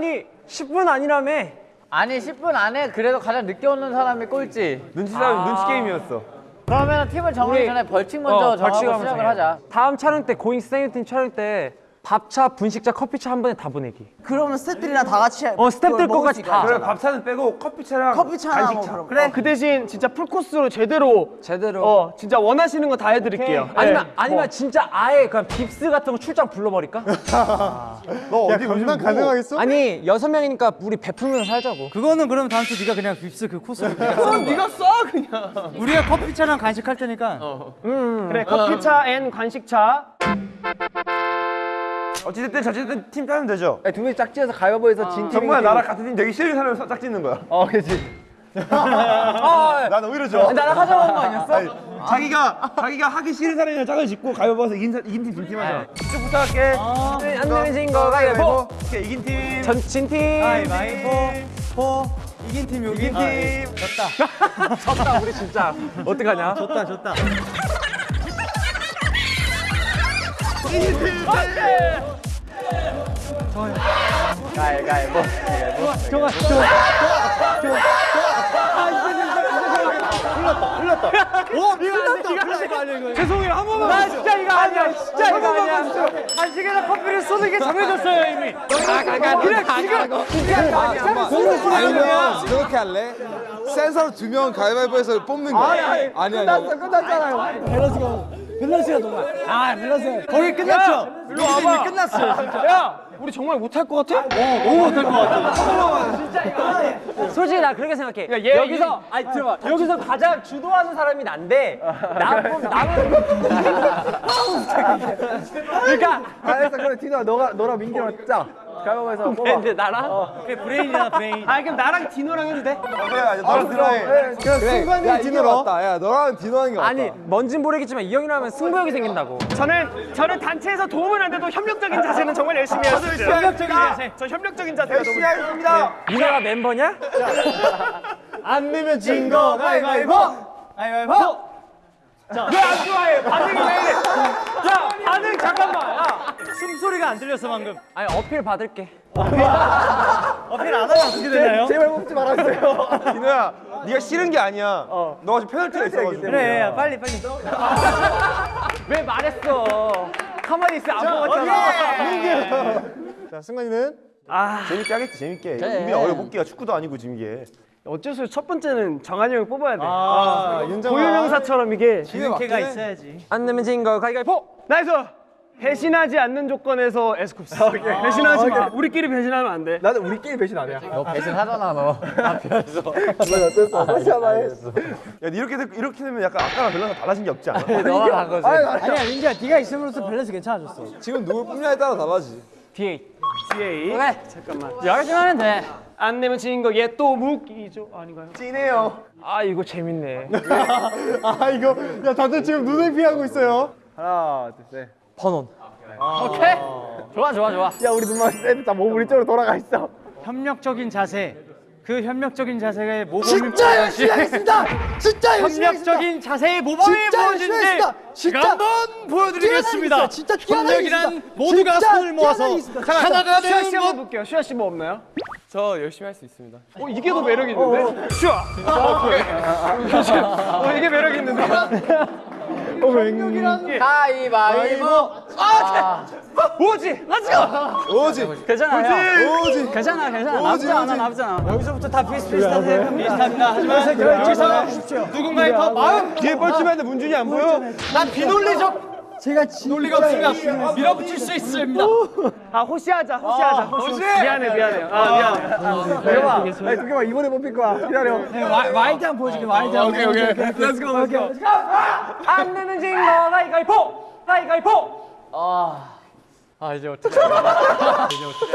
아니 10분 아니라며? 아니 10분 안에 그래도 가장 늦게 오는 사람이 꼴찌. 눈치 싸움, 눈치 게임이었어. 그러면 팀을 정하기 전에 벌칙 먼저 어, 정하고 시작을 정해. 하자. 다음 촬영 때 고잉 스테이팀 촬영 때 밥차, 분식차, 커피차 한 번에 다 보내기. 그러면 스태프들이랑 다 같이 어 스태프들 거까지 다. 그래, 밥차는 빼고 커피차랑 커피차나 간식차. 뭐 그래 그 대신 진짜 풀코스로 제대로 제대로. 어 진짜 원하시는 거 다 해드릴게요. 아니면 네. 아니면 진짜 아예 그냥 빕스 같은 거 출장 불러버릴까? 너 어디 요즘 가능하겠어? 아니 여섯 명이니까 우리 베풀면서 살자고. 그거는 그럼 다음 주 네가 그냥 빕스 그 코스로 그건 네가 써 그냥. 우리가 커피차랑 간식 할 테니까 그래 커피차 and 간식차. 어찌됐든 저찌됐든 팀 짜면 되죠. 두 명이 짝지어서 가위바위보해서 진 팀이. 정말 나랑 같은 팀 되기 싫은 사람을 짝 짓는 거야. 어 그렇지. 아, 난 오히려 좋아. 나랑 하자고 한거 아니었어? 아니, 자기가 자기가 하기 싫은 사람이랑 짝을 짓고 가위바위보해서 이긴, 사- 이긴 팀 진팀 하자. 쭉 부탁할게. 안 되면 진 거 가위바위보. 오케이, 이긴 팀. 전 진 팀. 가위바위보 포 이긴 팀 여기 이긴 팀. 졌다 우리 진짜. 어떡하냐? 졌다 졌다 가위바위보. 죄송해요 한 번만. 나 진짜 이거 아니야. 진짜 이거 아니야. 간식에다 커피를 쏘는 게 정해졌어요 이미. 가가가 그래 지금 진짜 이거 아니야. 아니면 이렇게 할래? 센서로 두 명 가위바위보해서 뽑는 거. 아니 아니. 아니. 끝났잖아요. 거기 끝났죠? 일로 와봐. 끝났어. 진짜. 야 우리 정말 못할 것 같아? 솔직히 나 그렇게 생각해. 얘 여기서 아니 들어봐. 여기서 가장 주도하는 사람이 난데 나는 나는 그러니까 알았어, 그래 디노 너가 너랑 민기랑 짜. 가위바위보해서 뽑아. 근데 나랑 브레인이야 브레인 아 그럼 나랑 디노랑 해도 돼? 그래, 아니, 너랑 디노랑. 그냥 순간이 디노로. 야 너랑 디노 하는 게 맞다. 아니 뭔진 모르겠지만 이 형이랑 하면 승부욕이 생긴다고. 저는 저는 단체에서 도움은 안 돼도 협력적인 자세는 정말 열심히 해요. 협력적인 자세. 저 협력적인 자세가 너무 열심히 하겠습니다. 니네가 멤버냐? 안 내면 진거 가위바위보 가위바위보 왜안 좋아해? 반응이 왜 이래? 자 반응 잠깐만. 야. 숨소리가 안 들렸어 방금 아니 어필 받을게. 어필 안 하면 어떻게 되나요? 제발 뽑지 말아주세요. 디노야, 네가 싫은 게 아니야. 너가 지금 페널티가 있어가지고. 그래 빨리 빨리 왜 말했어? 가만히 있어 안 먹었잖아. 자, 승관이는? 아 재밌게 하겠지, 재밌게. 우리 어려 뽑기가 축구도 아니고 지금 이게. 어쩔 수 없이 첫 번째는 정한이 형을 뽑아야 돼. 아, 윤정한. 고유명사처럼 이게. 이렇게가 있어야지 안 내면 진거 가위바위보. nice. 배신하지 않는 조건에서 에스쿱스. 배신하지 마. 우리끼리 배신하면 안 돼. 나는 우리끼리 배신 안 해. 너 배신하잖아 너. 야, 이렇게 되, 이렇게 되면 약간 아까랑 밸런스 달라진 게 없지 않아? 너만 한 거지. 아니야 민지야 네가 있음으로써 밸런스 괜찮아졌어 지금 누굴 뽑냐에 따라 달라지. 뒤에. DA. 그래. 잠깐만. 열심히 하면 돼. 안 내면 지는 거 얘 또 묵이죠 아닌가요? 찐해요. 아 이거 재밌네. 아, 이거. 야, 다들 지금 눈을 피하고 있어요. 하나, 둘, 셋. 번원. 오케이. 좋아 좋아 좋아. 야, 우리 눈만 애들 다몸 우리 쪽으로 돌아가 있어. 협력적인 자세 그 협력적인 자세의 모범이 진짜 열심히 하겠습니다. 진짜 열심히. 협력적인 자세의 모범이 진짜 열심히 보여진지 하겠습니다. 제가 진짜 한번 보여드리겠습니다 진짜 협력이란 모두가 손을 모아서 하나가 슈아 씨 되는 한번 것 볼게요. 슈아 씨뭐 없나요? 저 열심히 할 수 있습니다. 어 이게 더 매력 있는데? 슈아. 어 이게 매력 있는데? 가위바위보. 오지. 렛츠고. 오지. 괜찮아요. 오지. 괜찮아 괜찮아. 오지. 나쁘지 않아. 나쁘지 않아. 여기서부터 다 비슷비슷하세요 비슷합니다 하지만 여기서 누군가의 더 마음 뒤에 뻘쭘한데 문준이 안 보여? 난 비논리적 제가 진짜 논리가 없으면 밀어붙일 수 있습니다. 아 호시하자, 호시하자. 아, 호시. 미안해, 미안해. 아 미안해. 아, 아, 대박. 두개만 이번에 뽑힐 거야. 기다려. 네, 와이드 한 보여줄게. 와이드 한. 오케이 오케이. Let's go, let's go. 안 되는 징거 가위가위보, 가위가위보. 아. 아 이제 어떻게 이제 어떻게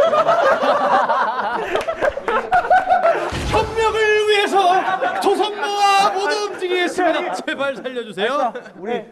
협력을 위해서 조선모아 모두 움직이겠습니다 네. 제발 살려주세요 우리 네.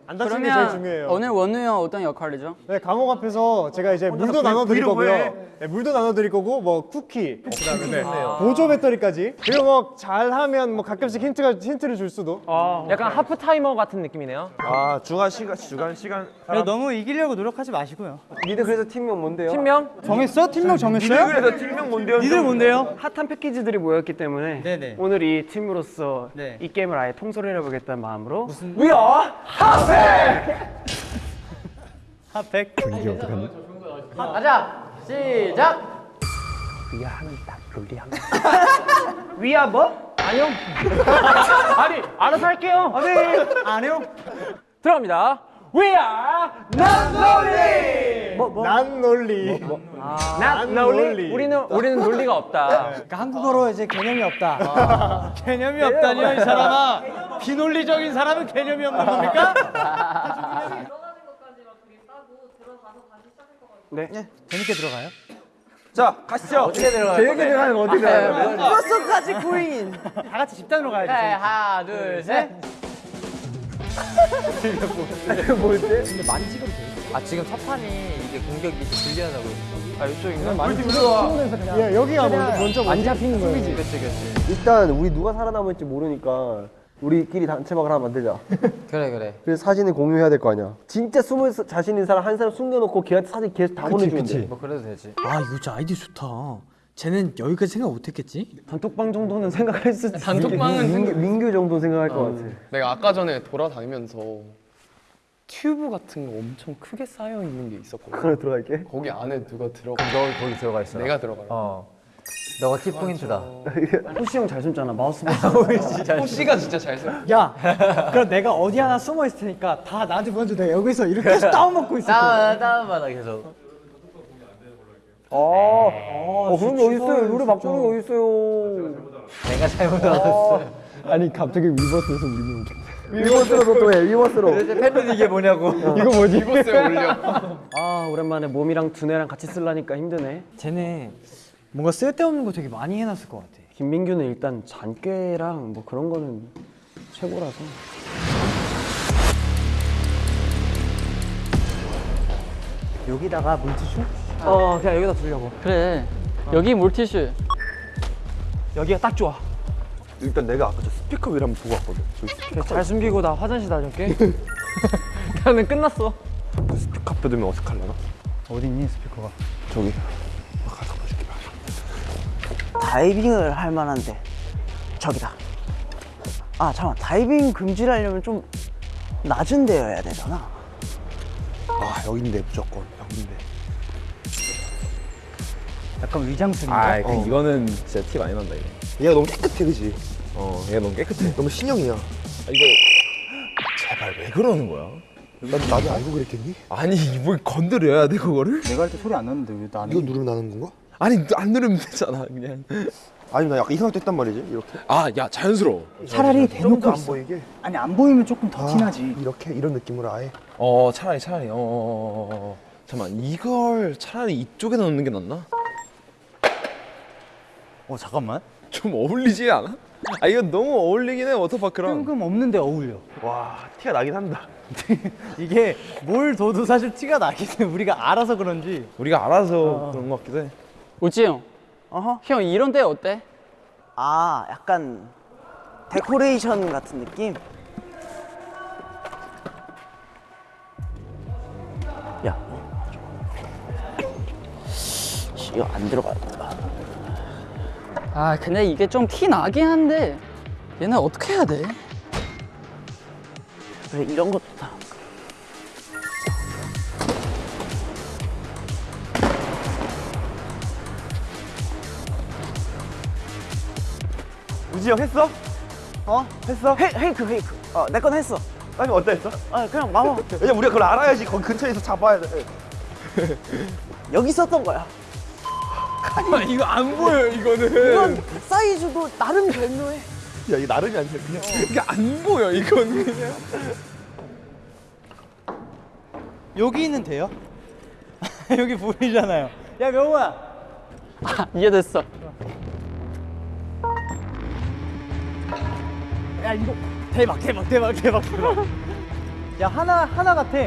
안 다치는 게 제일 중요해요. 오늘 원우 형 어떤 역할이죠? 네, 감옥 앞에서 제가 이제 물도 나눠 드릴 거고요. 네, 물도 나눠 드릴 거고 뭐 쿠키, 그다음에 네, 보조 배터리까지. 그리고 뭐 잘하면 뭐 가끔씩 힌트가 힌트를 줄 수도. 약간 하프 타이머 같은 느낌이네요. 아 중간 시간 중간 시간. 너무 이기려고 노력하지 마시고요. 니들 그래서 팀명 뭔데요? 팀명? 정했어? 팀명 정했어요? 그래서 팀명 뭔데요? 니들 뭔데요? 핫한 패키지들이 모였기 때문에 네네. 오늘 이 팀으로서 네. 이 게임을 아예 통솔을 해보겠다는 마음으로 핫팩. 가자. 시작. 위아 뭐? 아니요. 아니, 알아서 할게요. 안 해요? 들어갑니다. We are not lonely. 난 논리. Not lonely. 우리는 우리는 논리가 없다. 그러니까 한국어로 이제 개념이 없다. 개념이 없다니요, 이 사람아. 비논리적인 사람은 개념이 없는 겁니까? 재밌게 들어가요? 자 가시죠. 어떻게 들어가요? 제 얘기 들어가는 거 어떻게 들어가요? 버스까지 구인. 다 같이 집단으로 가야지. 네, 하나, 둘, 셋. 아 지금 첫 판이 이게 공격이 불리하다고 아 이쪽인가? 예, 여기가 먼저 먼저 안 잡히는 거예요. 그치 그치 일단 우리 누가 살아남을지 모르니까 우리끼리 단체막을 하나 만들자. 그래 그래 그래서 사진을 공유해야 될 거 아니야. 진짜 숨을 사- 자신 있는 사람 한 사람 숨겨놓고 걔한테 사진 계속 다 보내주면 돼. 뭐 그래도 되지 아, 이거 진짜 아이디어 좋다. 쟤는 여기까지 생각 못 했겠지? 단톡방 정도는 생각할 수 있지. 단톡방은 민규, 민규 정도 생각할 것 같아. 내가 아까 전에 돌아다니면서 튜브 같은 거 엄청 크게 쌓여 있는 게 있었거든. 그걸 들어갈게. 거기 안에 누가 들어가? 너 거기 들어가 있어 내가 들어가. 어 너가 키포인트다 호시 형 잘 숨잖아. 마우스 호씨가 진짜 잘 써. 야, 그럼 내가 어디 하나 숨어 있을 테니까 다 나한테 보여줘. 내가 여기서 이렇게 계속 다운먹고 있을 거야. 다운 다운받아 계속 어, 그런 게 어딨어요. 노래 바꾸는 게 어딨어요. 내가 잘못 알았어 아니, 갑자기 위버스에서 우리 위버스로 또 해, 위버스로. 팬들 이게 뭐냐고 이거 뭐지? 이버스에 올려. 아 오랜만에 몸이랑 두뇌랑 같이 쓰려니까 힘드네. 쟤네 뭔가 쓸데없는 거 되게 많이 해놨을 것 같아. 김민규는 일단 잔꾀랑 뭐 그런 거는 최고라서. 여기다가 물티슈? 어, 그냥 여기다 두려고. 그래 여기 물티슈 여기가 딱 좋아. 일단 내가 아까 저 스피커 위를 한번 보고 왔거든. 잘 숨기고 나 화장실 다녀올게. 나는 끝났어. 스피커 앞에 두면 어색하려나? 어디 있니 스피커가? 저기. 다이빙을 할 만한데 저기다 아 잠깐 다이빙 금지를 하려면 좀 낮은 데여야 되잖아 아 여긴데 무조건 여긴데. 약간 위장술인가? 아, 그 이거는 진짜 티 많이 난다 이거. 얘가 너무 깨끗해, 그지? 어, 얘가 너무 깨끗해. 너무 신형이야. 이거 제발 왜 그러는 거야? 난 나도 알고 그랬겠니? 아니 뭘 건드려야 돼 그거를? 내가 할 때 소리 안 났는데 왜 나는? 이거 누르면 나는 건가? 아니 안 누르면 되잖아 그냥. 아니 나 약간 이상하게 했단 말이지 이렇게. 아 야 자연스러워. 차라리 대놓고 안 있어. 보이게. 아니 안 보이면 조금 더 아, 티나지. 이렇게 이런 느낌으로 아예. 어 차라리 차라리 어, 어, 어, 어. 잠깐 이걸 차라리 이쪽에 넣는 게 낫나? 어 잠깐만. 좀 어울리지 않아? 아 이건 너무 어울리긴 해 워터파크랑. 뜬금 없는데 어울려. 와 티가 나긴 한다. 이게 뭘 둬도 사실 티가 나긴 해. 우리가 알아서 그런지. 우리가 알아서 그런 것 같기도 해. 우지 형. 어허. 형 이런 데 어때? 아 약간 데코레이션 같은 느낌? 야. 씨, 이거 안 들어가겠다 아 근데 이게 좀 티 나긴 한데 얘는 어떻게 해야 돼? 그래 이런 것도 다 형 했어? 어? 했어? 헤, 헤이크 헤이크 어 내 건 했어 아니 어때 했어? 아 그냥 마마 왜냐면 우리가 그걸 알아야지 거기 근처에서 잡아야 돼. 여기 있었던 거야 아니 이거 안 보여 이거는. 이건 사이즈도 나름 별로해. 야 이게 나름이 아니라 그냥 이게 안 보여 이거는 그냥. 여기는 돼요? 여기 보이잖아요. 야 명호야. 이해됐어. 야 이거 대박 대박 대박 대박 대박. 야 하나 하나 같아.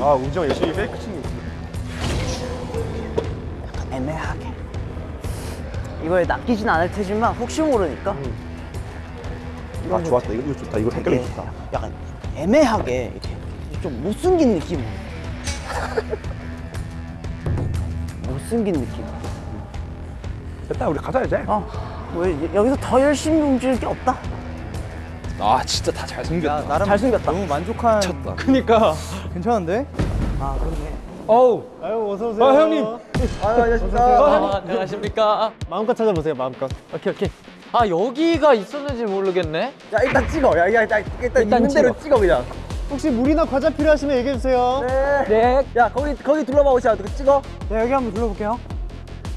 아 우정 열심히 페이크 치는 거 약간 애매하게. 이거에 낚이진 않을 테지만 혹시 모르니까. 아 좋았다 이거, 이거 좋다 이거 색깔이 좋다 약간 애매하게 이렇게 좀 못생긴 느낌. 못생긴 느낌. 됐다 우리 가자 이제. 어, 왜 여기서 더 열심히 움직일 게 없다. 아 진짜 다 잘생겼다. 야 나름 잘 생겼다. 너무 만족한. 미쳤다. 그니까 괜찮은데? 아 그러네. 어우. 아유 어서 오세요 아 형님. 아 안녕하십니까 아, 안녕하십니까. 마음껏 찾아보세요 마음껏 오케이 오케이. 아 여기가 있었는지 모르겠네. 야 일단 찍어. 야, 야, 일단, 일단 있는 대로 찍어 그냥. 혹시 물이나 과자 필요하시면 얘기해 주세요 네. 야 거기 거기 둘러봐 오시야. 그 찍어. 네, 여기 한번 둘러볼게요.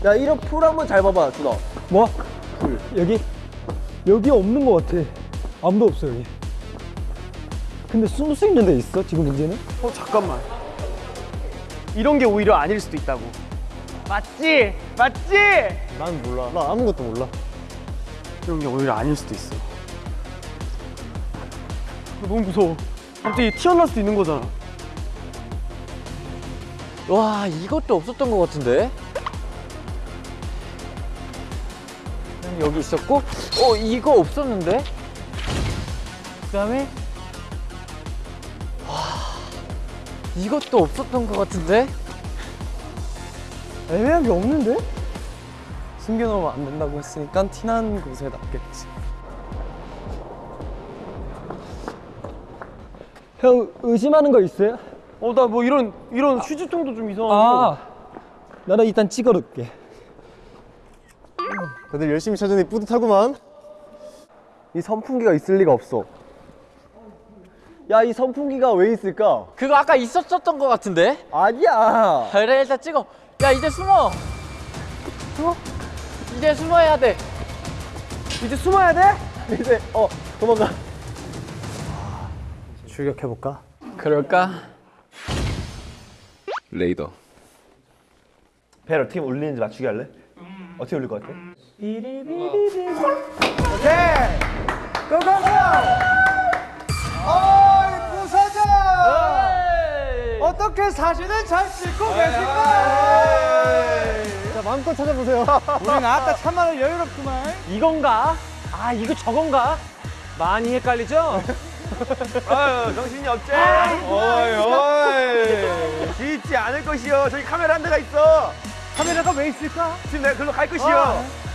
야 이런 풀 한번 잘 봐봐 준아. 뭐? 여기 여기 없는 것 같아. 아무도 없어 여기. 근데 숨을 수 있는 데 있어? 지금 문제는? 어 잠깐만. 이런 게 오히려 아닐 수도 있다고. 맞지? 맞지? 난 몰라 나 아무것도 몰라 이런 게 오히려 아닐 수도 있어. 너무 무서워. 갑자기 튀어나올 수도 있는 거잖아. 와 이것도 없었던 것 같은데. 여기 있었고, 어 이거 없었는데. 그 다음에 와 이것도 없었던 것 같은데. 애매한 게 없는데? 숨겨놓으면 안 된다고 했으니까 티난 곳에 놨겠지. 형 의심하는 거 있어요? 어 나 뭐 이런 이런 휴지통도 좀 이상하고. 아, 나는 일단 찍어놓을게. 다들 열심히 찾으니 뿌듯하구만 이 선풍기가 있을 리가 없어. 야 이 선풍기가 왜 있을까? 그거 아까 있었었던 것 같은데. 아니야. 그래 일단 찍어. 야 이제 숨어. 숨어. 이제 숨어야 돼. 이제 숨어야 돼? 이제 어 도망가. 출격해 볼까? 그럴까? 레이더. 벨 어떻게 올리는지 맞추기 할래? 어떻게 올릴 것 같아? 어이 부사장! 어떻게 사진을 잘 찍고 계실까? 자 마음껏 찾아보세요 우린 아따 참말로 여유롭구만. 이건가? 아 이거 저건가? 많이 헷갈리죠? 아유 정신이 없지. 어이 어이. 짓지 않을 것이요. 저기 카메라 한 대가 있어. 카메라가 왜 있을까? 지금 내가 글로 갈 것이요.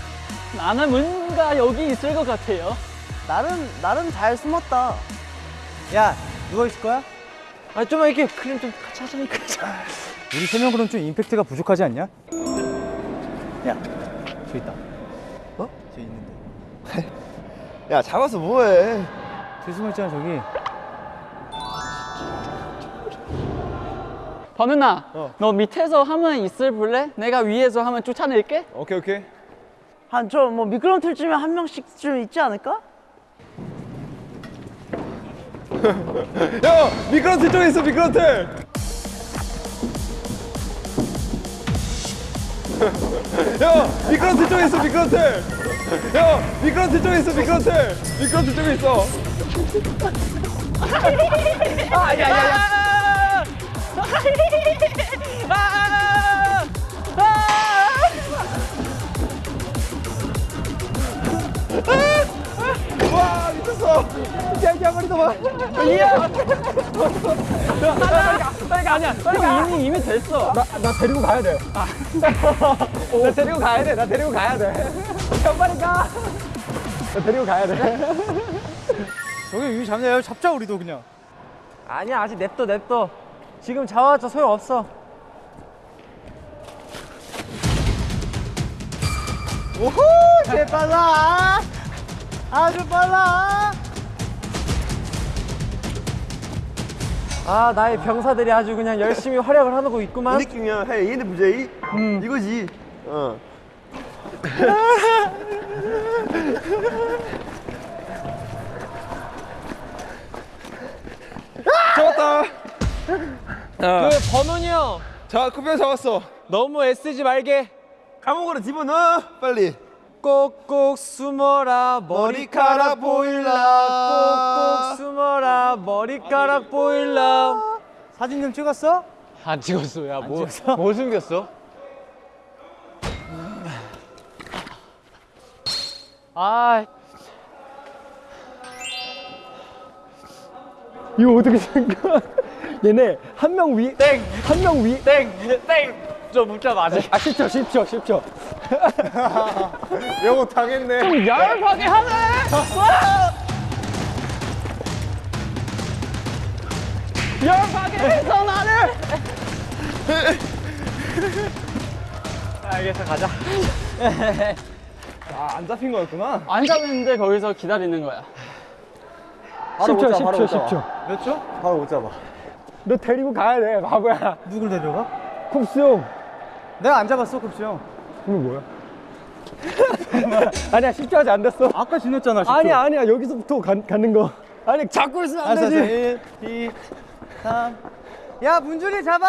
나는 뭔가 여기 있을 것 같아요. 나름 나름 잘 숨었다. 야 누워 있을 거야? 아 좀만 이렇게 그림 좀 같이 하자니까. 우리 세 명 그럼 좀 임팩트가 부족하지 않냐? 야, 저 있다. 어? 저 있는데. 야 잡아서 뭐해? 있잖아 저기. 번은아, 너 밑에서 하면 있을 볼래? 내가 위에서 하면 쫓아낼게. 오케이 오케이. 한저뭐 미끄럼 틀쯤에 한 명씩 좀 있지 않을까? 야 미끄럼 틀 쪽에 있어 미끄럼 틀. 야 미끄럼 틀 쪽에 있어 미끄럼 틀. 야 미끄럼 틀 쪽에 있어 미끄럼 틀. 미끄럼 틀 쪽에 있어. 와 미쳤어. 야야 머리 봐. 빨리 아니야. 빨리 이미 이미 됐어. 나 데리고 가야 돼. 나 데리고 가야 돼. 나 데리고 가야 돼. 형 빨리 가. 나 데리고 가야 돼. 저기 위 잡냐? 잡자 우리도 그냥. 아니야 아직 냅둬 냅둬. 지금 잡아봤자 소용없어. 오호, 제 빨라. 아주 빨라. 아 나의 병사들이 아주 그냥 열심히 활약을 하고 이 있구만. 느낌이야. 헤이 얘네 부제이. 이거지. 어. 잡았다. 그 번훈이 형 자, 쿠비야 잡았어. 너무 애쓰지 말게. 감옥으로 집어넣어. 빨리. 꼭꼭 숨어라 머리카락 보일라 꼭꼭 숨어라 머리카락 보일라 사진 좀 찍었어? 안 찍었어 야뭐 뭐 숨겼어? 아 이거 어떻게 생겨? 얘네 한 명 위, 땡! 한 명 위. 땡! 땡! 저 문자 맞아 아 10초, 10초, 10초. 영어 당했네. 열받게 하네 열받게 해서 나를 알겠어 가자 안 잡힌 거였구나. 안 잡는데 거기서 기다리는 거야. 바로 못 10초, 잡아, 바로 10초, 못 잡아. 10초. 몇 초? 바로 못 잡아. 너 데리고 가야 돼, 바보야. 누굴 데려가? 쿱스 형. 내가 안 잡았어, 급수 형. 이거 뭐야? 아니야, 10초 아직 안 됐어. 아까 지났잖아, 10초. 아니야, 아니야. 여기서부터 가, 가는 거. 아니, 잡고 있으면 안 알았어. 되지. 1, 2, 3. 야, 문준이 잡아!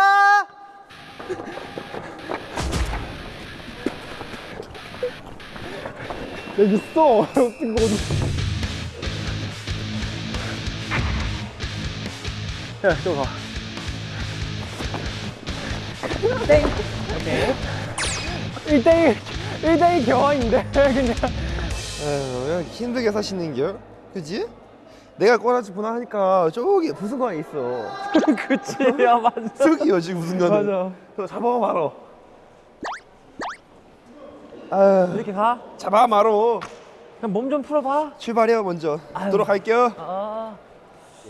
여기 있어. 어떻게 어디? 야, 저 가. 땡. 오케이. 1대1, 1대1 교환인데, 그냥. 에휴, 힘들게 사시는겨? 그지? 내가 꼬라지 보나 하니까 저기 부승관에 있어. 그치 야 맞아 저기요 지금 부승관에. 맞아. 저 잡아 말어. 아, 이렇게 가? 잡아 말어. 그냥 몸 좀 풀어봐 출발해요 먼저. 돌아갈게요. 아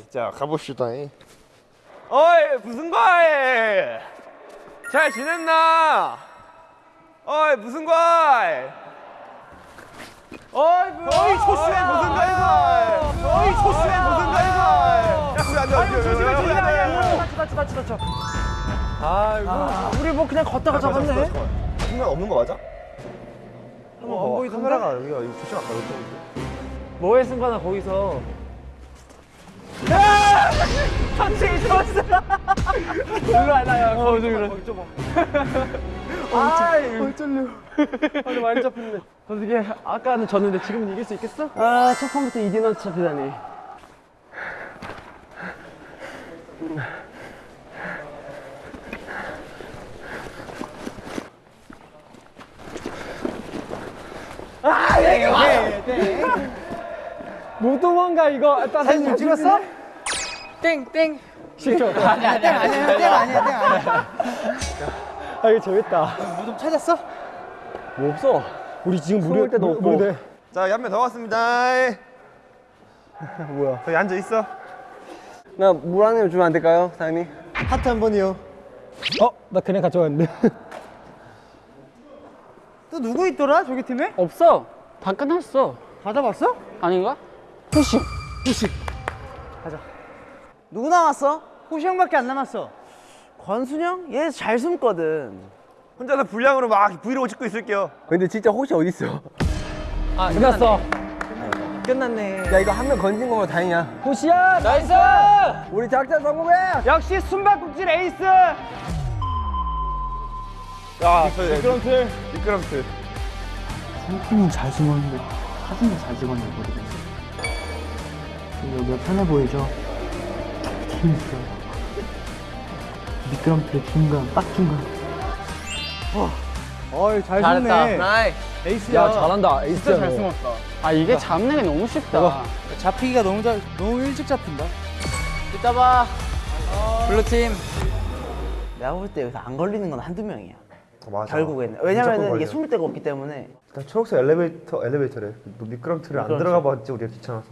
자 가봅시다. 어이 부승관. 잘 지냈나? 어이 부승관. 어이 어이 초수의 부승관이가. 어이 초수의 부승관이가. 야 그래 안 돼. 아이고 조심해 조심해 다쳐 다쳐 다쳐 다쳐 아이고 우리 뭐 그냥 걷다가 잡았네 순간 없는 거 맞아? 한번 안 보이던데? 카메라가 여기가 이거 조심 안 가졌죠? 뭐해 승관아 거기서 천천히 좋았어 일로 와 나야 거기 좀좀 아이 어쩔려 아니 많이 잡혔네 어떻게 아까는 졌는데 지금은 이길 수 있겠어? 아, 첫 판부터 2디너 잡히다니. 못 도망가, 이거. 사진 좀 찍었어? 땡땡 10초. 아니야, 땡 아니야, 땡 아니야, 땡 아니야. 아, 이거 재밌다. 뭐 좀 찾았어? 뭐 없어. 우리 지금 숨을 무료, 데도 무- 없고. 자, 한명더 왔습니다. 뭐야. 거기 앉아 있어. 나 물한입 주면 안 될까요, 사장님? 하트 한 번이요. 어, 나 그냥 가져왔는데. 또 누구 있더라, 저기 팀에? 없어. 다 끝났어. 다 잡았어? 아닌가? 누구 남았어? 호시 형밖에 안 남았어. 권순영? 얘 잘 숨거든. 혼자서 분량으로 막 브이로그 찍고 있을게요. 근데 진짜 혹시 어디 있어? 아 끝났어. 끝났네 야 이거 한 명 건진 거면 다행이야. 호시야! nice 우리 작전 성공해. 역시 숨바꼭질 에이스! 야, 저 미끄럼틀. 미끄럼틀. 는잘 숨었는데 사진도 잘 찍었는데. 여기가 편해 보이죠? 힘 있어요. 미끄럼틀 중간, 딱 중간. 어이, 잘 잘했다 숨네. 나이 에이스야. 야, 잘한다. 에이스야. 잘 너. 숨었다. 아 이게 잡는 게 너무 쉽다. 잡히기가 너무 잘, 너무 일찍 잡힌다. 잡아 blue팀 내가 볼 때 여기서 안 걸리는 건 한두 명이야. 어, 맞아. 결국에는. 왜냐면은 이게. 숨을 데가 없기 때문에. 일단 초록색 엘리베이터 엘리베이터래. 너 미끄럼틀을 안 들어가 봤지 우리가 귀찮아서.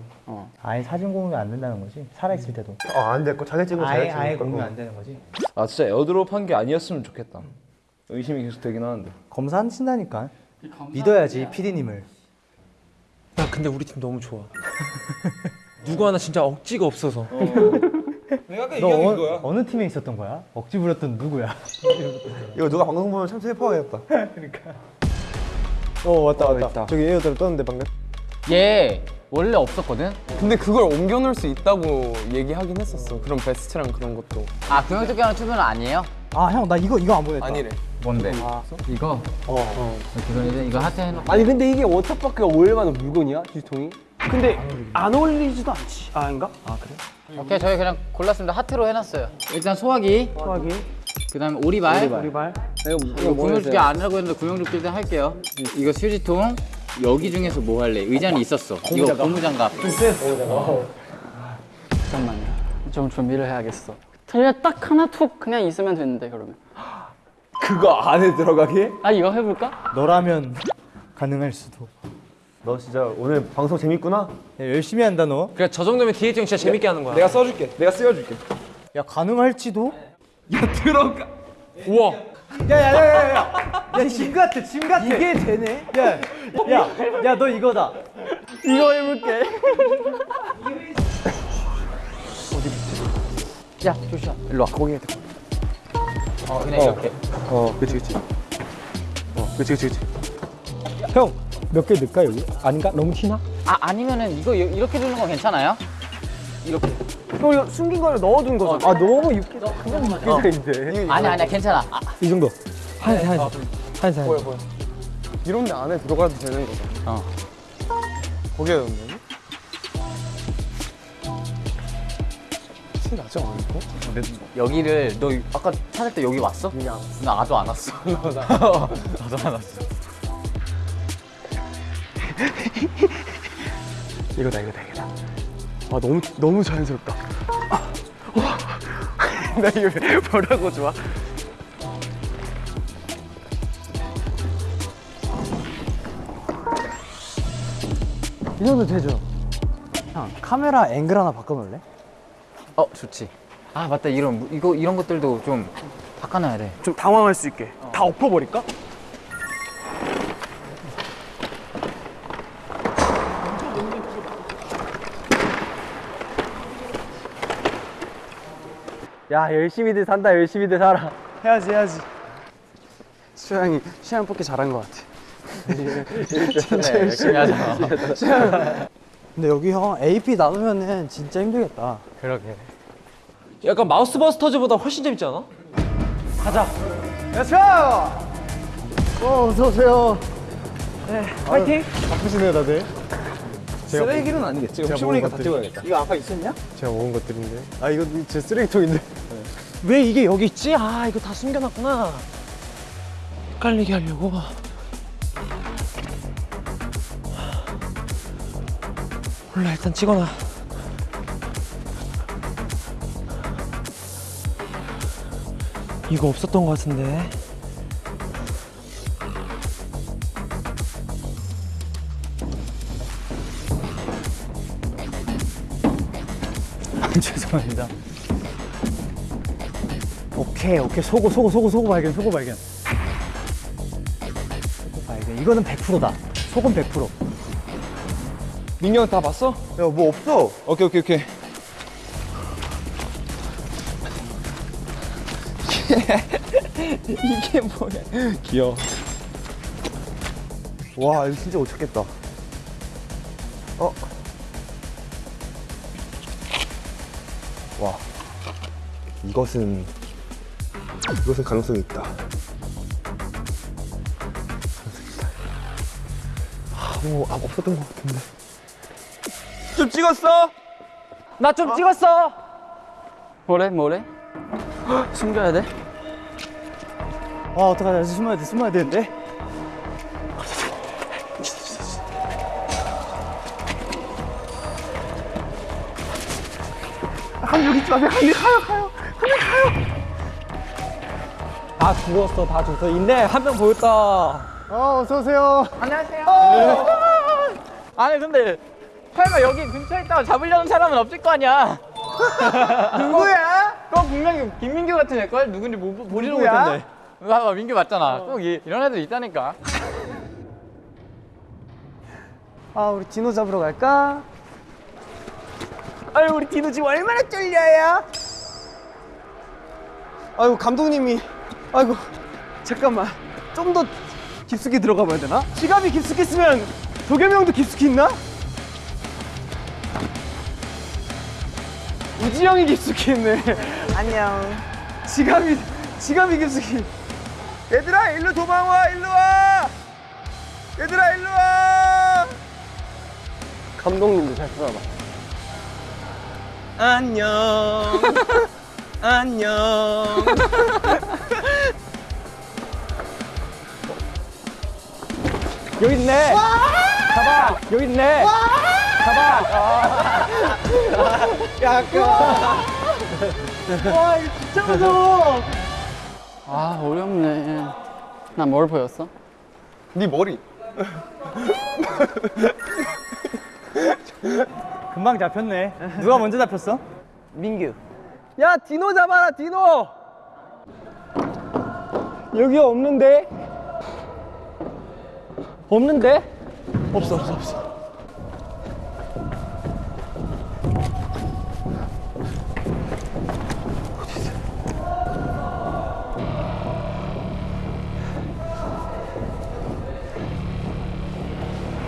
아예 사진 공유 안 된다는 거지? 살아있을 때도 아, 안될 거. 자기 찍으면 자기 아예. 공유 안 되는 거지? 아 진짜 AirDrop 한 게 아니었으면 좋겠다. 의심이 계속 되긴 하는데. 검사하신다니까 믿어야지 PD님을 야 근데 우리 팀 너무 좋아 누구 하나 진짜 억지가 없어서 내가 아까 너 얘기한 게 어, 그거야. 어느 팀에 있었던 거야? 억지 부렸던 누구야? 이거 누가 방송 보면 참 슬퍼하겠다. 어 왔다 왔다. 저기 에어드랍 떴는데 방금. 얘 원래 없었거든? 근데 그걸 옮겨 놓을 수 있다고 얘기하긴 했었어. 그런 베스트랑 그런 것도. 아 구명조끼하는 투표는 아니에요? 아 형 나 이거 이거 안 보냈다. 아니래. 뭔데? 이거? 어. 이거 이제 이거 하트 해놓고 아니 근데 이게 워터파크가 어울릴 만한 물건이야? 주통이? 근데 안 어울리지도 않지. 아, 아닌가? 오케이 저희 그냥 골랐습니다 하트로 해놨어요 일단 소화기 소화기, 그 다음에 오리발 오리발. 이거 구명조끼 아니라고 했는데 구명조끼 일단 할게요 이거 휴지통 여기 중에서 뭐 할래? 의자는 있었어 이거 고무장갑 잠깐만요. 좀 준비를 해야겠어. 그냥 딱 하나 툭 그냥 있으면 되는데 그러면. 그거 안에 들어가게? 아 이거 해볼까? 너라면 가능할 수도. 너 진짜 오늘 방송 재밌구나. 야, 열심히 한다 너. 그래 저 정도면 디에이트 형 진짜 재밌게 하는 거야. 내가 써줄게. 내가 쓰여줄게. 야 가능할지도? 들어가. 우와. 야짐 같아 짐 같아. 이게 되네. 야야야 너 이거다. 이거 해볼게. 야 조슈아 일로 와 거기 해야 어 그냥 이렇게 어, 그치 그치. 어, 그치 그치 그치. 형 몇 개 넣을까 여기? 아닌가? 너무 티나? 아 아니면은 이거 이- 이렇게 두는 건 괜찮아요? 이렇게 또 이거 숨긴 거를 넣어둔 거죠. 아 너무 육개 그냥 육개장인데. 아니 아니야 괜찮아 아, 이 정도. 한세 한세 한세 한세. 이런 데 안에 들어가도 되는 거잖아. 어. 거기에 넣는 티 나지 않을까? 여기를 너 아까 찾을 때 여기 왔어? 여기 안 왔어 나도 안 왔어 나도 안 왔어 이거다 이거다 이거다. 아 너무 너무 자연스럽다. 아, 와. 나 이거 뭐라고 좋아? 이 정도 되죠? 형 카메라 앵글 하나 바꿔놓을래? 어 좋지 아 맞다 이런 이거 이런 것들도 좀 바꿔놔야 돼좀 당황할 수 있게. 다 엎어버릴까? 야 열심히들 산다 열심히들 살아. 해야지, 해야지. 수양이 수양 뽑기 잘한 것 같아. 그래 열심히 하자 근데 여기 형 AP 나누면은 진짜 힘들겠다. 그러게 약간 마우스 버스터즈보다 훨씬 재밌지 않아? 어 어서 오세요. 파이팅! 바쁘시네요 다들. 제가 쓰레기는 아니겠지. 제가 혹시 모르니까 다 찍어야겠다. 이거 아까 있었냐? 제가 먹은 것들인데. 아 이거 제 쓰레기통인데. 왜 이게 여기 있지? 아, 이거 다 숨겨놨구나. 헷갈리게 하려고. 몰라, 일단 찍어놔. 이거 없었던 것 같은데. 죄송합니다. 오케이 오케이 소고 소고 소고 소고 발견 소고 발견. 소고 발견 이거는 100%다. 소금 100%. 민경 다 봤어? 야, 뭐 없어. 오케이 오케이 오케이. 이게 뭐야? 귀여워. 와, 이거 진짜 못 찾겠다. 이것은 이것은 가능성이 있다. 아, 뭐 아, 없었던 것 같은데. 좀 찍었어? 나 좀 찍었어. 뭐래 뭐래? 숨겨야 돼? 아 어떡하냐 숨어야 돼 숨어야 되는데. 다 죽었어, 다 죽었어. 있네, 한 명 보였다. 어 어서 오세요. 아니 근데 설마 여기 근처에 있다가 잡으려는 사람은 없을 거 아니야? 누구야? 그건 분명히 김민규 같은 애걸 누군지 모, 보지도 못했는데. 봐봐 민규 맞잖아. 꼭 이, 이런 애들 있다니까. 아, 우리 디노 잡으러 갈까? 아유 우리 디노 지금 얼마나 쫄려요? 아이고 감독님이 아이고 잠깐만. 좀 더 깊숙이 들어가 봐야 되나? 지갑이 깊숙이 있으면 도겸이 형도 깊숙이 있나? 우지 형이 깊숙이 있네. 안녕. 지갑이 지갑이 깊숙이. 얘들아 일로 도망와 일로 와! 얘들아 일로 와! 감독님도 잘 들어봐. 안녕. 안녕 여기 있네. 잡아. 여기 있네. 와 이거 진짜 무서워 아 어렵네. 난 뭘 보였어? 네 머리. 금방 잡혔네. 누가 먼저 잡혔어? 민규. 야 디노 잡아라 디노 여기 없는데? 없는데? 없어 없어 없어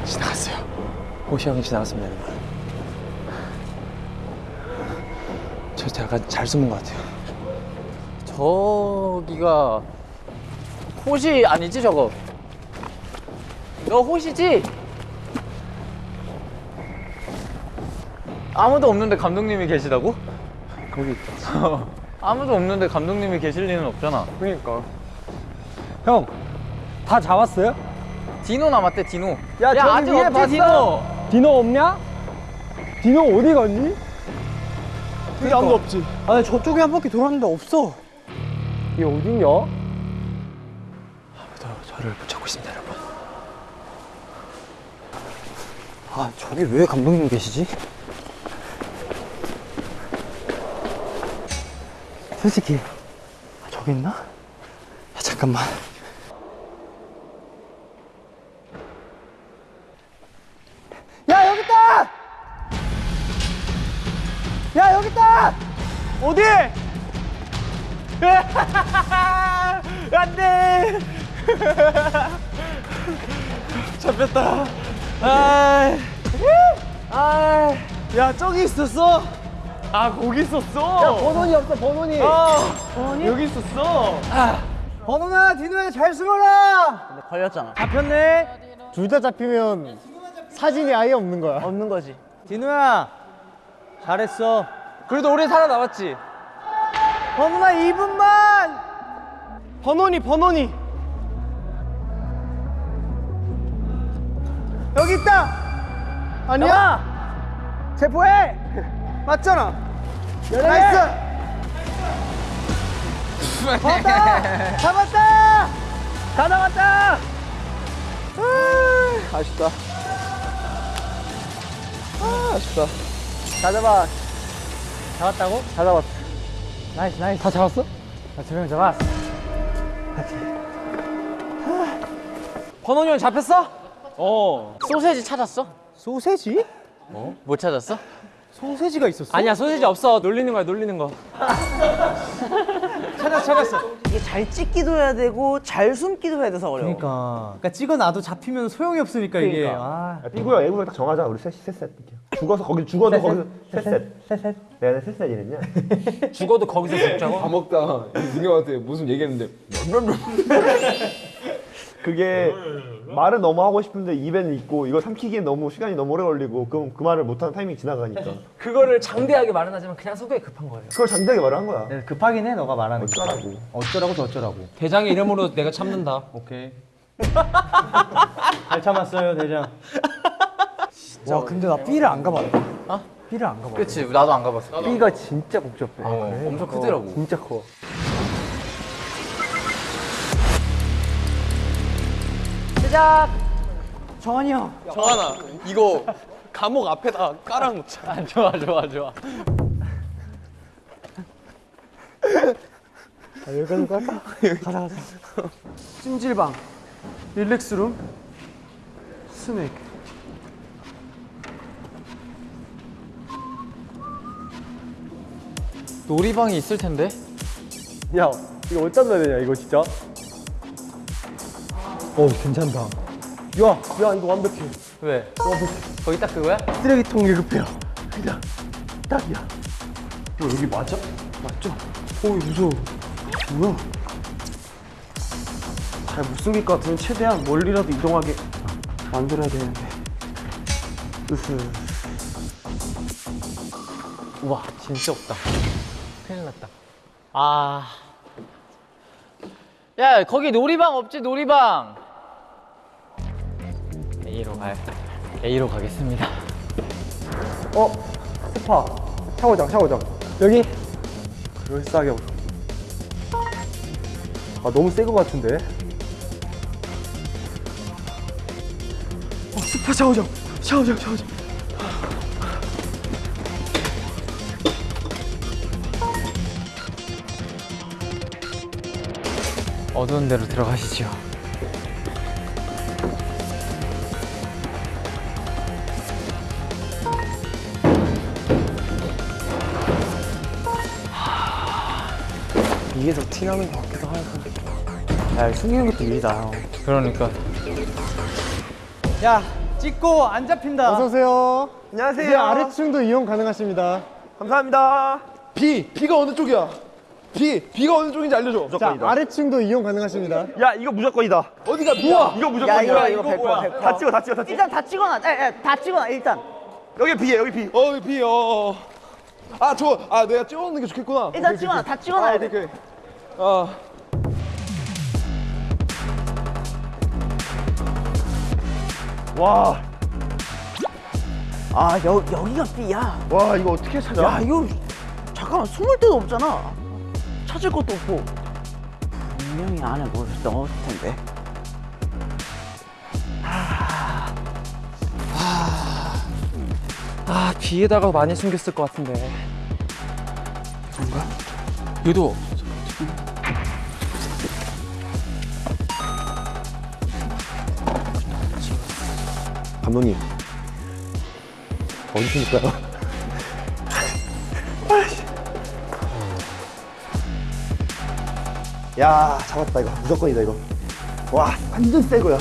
지나갔어요 호시 형이 지나갔습니다 여러분 저 제가 잘 숨은 것 같아요 저기가 호시 아니지 저거? 너 호시지? 아무도 없는데 감독님이 계시다고? 거기 있다 아무도 없는데 감독님이 계실 리는 없잖아. 그러니까 형, 다 잡았어요? 디노 남았대 디노. 야, 저기 아직 위에 없지 봤어? 디노. 디노 없냐? 디노 어디 갔니? 여기 아무도 없지 아니 저쪽에 한 바퀴 돌았는데 없어. 얘 어딨냐? 저, 저를 붙잡고 있습니다 여러분 아 저기 왜 감독님 계시지? 솔직히 아, 저기 있나? 야, 잠깐만. 야 여기 있다! 야 여기 있다! 어디? 안돼 잡혔다 아, 아, 야 저기 있었어? 아 거기 있었어? 야 번원이 없어 번원이 아, 번원이? 여기 있었어 번호나 디노야 잘 숨어라. 근데 걸렸잖아. 잡혔네. 둘 다 잡히면 사진이 아예 없는 거야. 없는 거지. 디노야 잘했어. 그래도 우리 살아남았지 번호나 2분만. 번원이 번원이 여기 있다. 아니야? 체포해. 맞잖아. nice. 잡았다. 잡았다. 다 잡았다. 아쉽다 아 아쉽다 다 잡아. 잡았다고? 다 잡았어 nice, nice. 다 잡았어? 나두명 잡았어. 번원이 형 잡혔어? 어. 소세지 찾았어? 소세지? 못 찾았어? 소세지가 있었어? 아니야 소세지 없어 놀리는 거야 놀리는 거 찾았 찾았어. 이게 잘 찍기도 해야 되고 잘 숨기도 해야 돼서 어려워. 그러니까, 그러니까 찍어놔도 잡히면 소용이 없으니까 이게. 아. 삐구야 애구야 딱 정하자 우리 셋 셋셋 죽어서 거기 죽어도 거기서 셋셋 셋셋 내가 셋셋 이랬냐? 죽어도 거기서 죽자고? 밥 먹다 이승형한테 무슨 얘기했는데 그게 말은 너무 하고 싶은데 입에는 있고 이거 삼키기엔 너무 시간이 너무 오래 걸리고 그럼 그 말을 못하는 타이밍이 지나가니까 그거를 장대하게 말은 하지만 그냥 성격이 급한 거예요 그걸 장대하게 말을 한 거야 네, 급하긴 해, 너가 말하는 게. 어쩌라고 어쩌라고 저쩌라고. 대장의 이름으로 내가 참는다 오케이. 잘 참았어요, 대장. 와, 근데 나 B를 안 가봤다. 어? B를 안 가봤어. 그치 나도 안 가봤어. B가 진짜 복잡해 어, 엄청 크더라고. 진짜 커 시작. 정한이 형. 정한아 이거 감옥 앞에다 깔아놓자 아, 좋아 좋아 좋아. 여기까지 깔까? 가자 가자 찜질방 릴렉스룸 스낵 놀이방이 있을 텐데. 야 이거 어디다 놔야 되냐 이거 진짜 어 괜찮다. 야, 야 이거 완벽해 왜? 거기 딱 그거야? 쓰레기통에 급해요 그냥 딱이야 어 여기 맞아? 맞죠? 어 무서워 뭐야 잘 못 숨길 것 같으면 최대한 멀리라도 이동하게 만들어야 되는데 으흐 우와, 진짜 없다. 큰일 났다. 아. 야, 거기 놀이방 없지, 놀이방. A로 가요. A로 가겠습니다. 어? 스파 샤워장 샤워장 여기 그럴싸하게 없어 아 너무 새거 같은데 어 스파 샤워장 샤워장 샤워장 어두운 데로 들어가시죠. 이게 더 티나는 것 같기도 하고 야 숨기는 것도 일이다 형 그러니까. 야 찍고 안 잡힌다. 어서 오세요. 안녕하세요. 이제 아래층도 이용 가능하십니다. 감사합니다. 비 비가 어느 쪽이야? 비 비가 어느 쪽인지 알려줘. 자, 무조건이다. 아래층도 이용 가능하십니다. 야 이거 무조건이다. 어디가 비야? 이거 무조건이야. 이거, 이거 100%, 100%. 다 찍어 다 찍어 다 찍어. 일단 다 찍어놔. 에, 에, 다 찍어놔 일단. 여기 비에 여기 비. 어 비. 어. 아 좋아. 아 내가 찍어놓는 게 좋겠구나. 일단 찍어놔. 다 찍어놔야 돼. 오케이. 아. 와. 아 여, 여기가 B야. 와 이거 어떻게 찾아? 야 이거 잠깐만 숨을 데도 없잖아. 찾을 것도 없고. 분명히 안에 뭘 넣었을 텐데. 아 비에다가 많이 숨겼을 것 같은데. 유도. 감독님 어디 있습니까요? 야 잡았다 이거 무조건이다 이거 와 완전 새 거야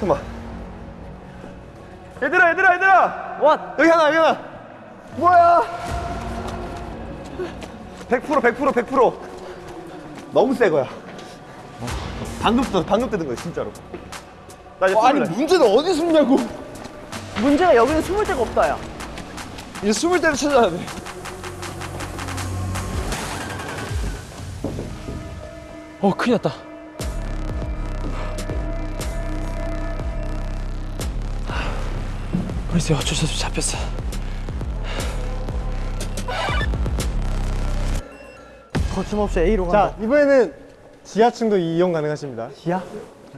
잠깐만 얘들아 얘들아 얘들아. 와 여기 하나 여기 하나. 뭐야? 100% 100% 100% 너무 새 거야 방금 뜯 방금 뜯은 거야 진짜로. 나 이제 어, 아니. 문제는 어디 숨냐고. 문제가 여기는 숨을 데가 없다 야. 이제 숨을 때를 찾아야 돼. 어 큰일 났다. 글쎄 어쩔 수 없이 잡혔어. 거침없이 A로 간다. 자, 이번에는 지하층도 이용 가능하십니다. 지하?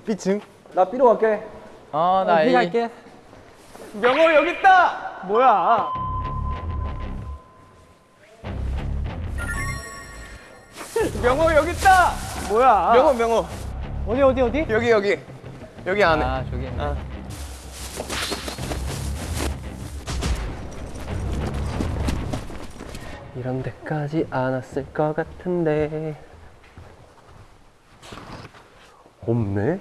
B층. 나 B로 갈게 어, 나 A. 갈게. 명호 여기 있다. 뭐야? 명호 여기 있다. 뭐야? 명호 명호. 어디 어디 어디? 여기 여기 여기 안에. 아, 저기 있네. 이런 데까지 안 왔을 것 같은데 없네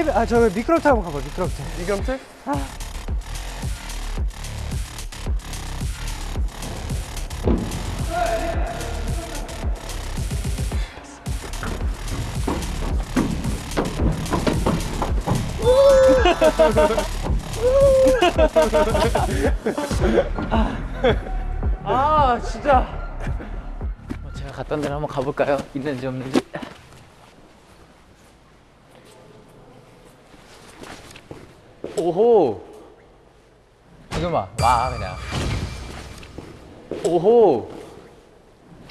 저 엘리베 아저 미끄럼틀 한번 가봐 미끄럼틀. 미끄럼틀? 아, 진짜. 뭐 제가 갔던 데로 한번 가볼까요? 있는지 없는지. 오호. 잠깐만, 와, 그냥. 오호.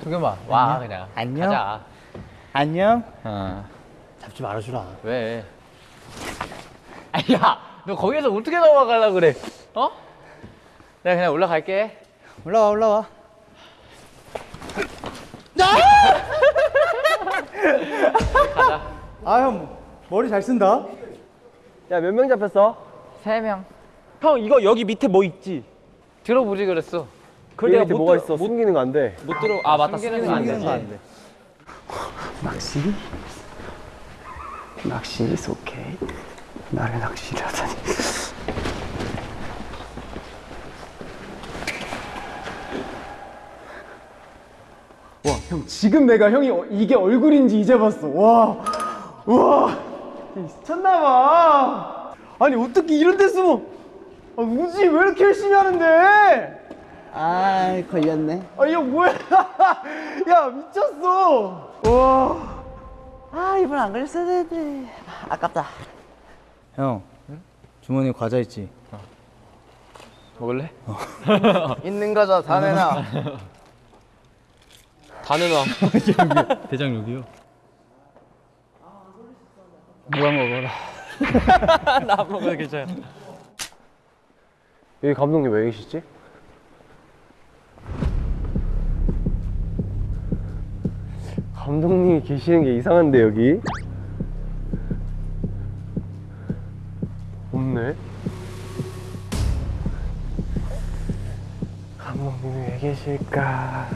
도겸아 와 그냥 안녕. 가자 안녕. 어. 잡지 말아주라. 왜? 아야, 너 거기서 어떻게 넘어가려 그래? 어? 내가 그냥 올라갈게. 올라와 올라와. 아형 머리 잘 쓴다. 야 몇 명 잡혔어? 세 명. 형 이거 여기 밑에 뭐 있지? 들어보지 그랬어. 그 밑에 뭐가 있어? 숨기는 거 안 돼. 못 들어. 아 맞다. 숨기는 거안 되지. 낚시? 낚시 is okay. 나를 낚시를 하다니. 와 형 지금 내가 형이 어- 이게 얼굴인지 이제 봤어. 와, 와, 미쳤나봐. 아니 어떻게 이런 데 숨어? 아, 우지 왜 이렇게 열심히 하는데? 아 걸렸네. 아이형 뭐야? 야 미쳤어. 와. 아 이번 안 걸렸어야 되는데. 아깝다. 형 주머니 과자 있지? 먹을래? 있는 과자 다 내놔. 다 내놔. 대장 여기요. 누가 먹어라. 나 먹어도 괜찮아. 여기 감독님 왜 계시지? 감독님이 계시는 게 이상한데 여기? 없네. 감독님이 왜 계실까?